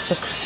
Ha ha ha.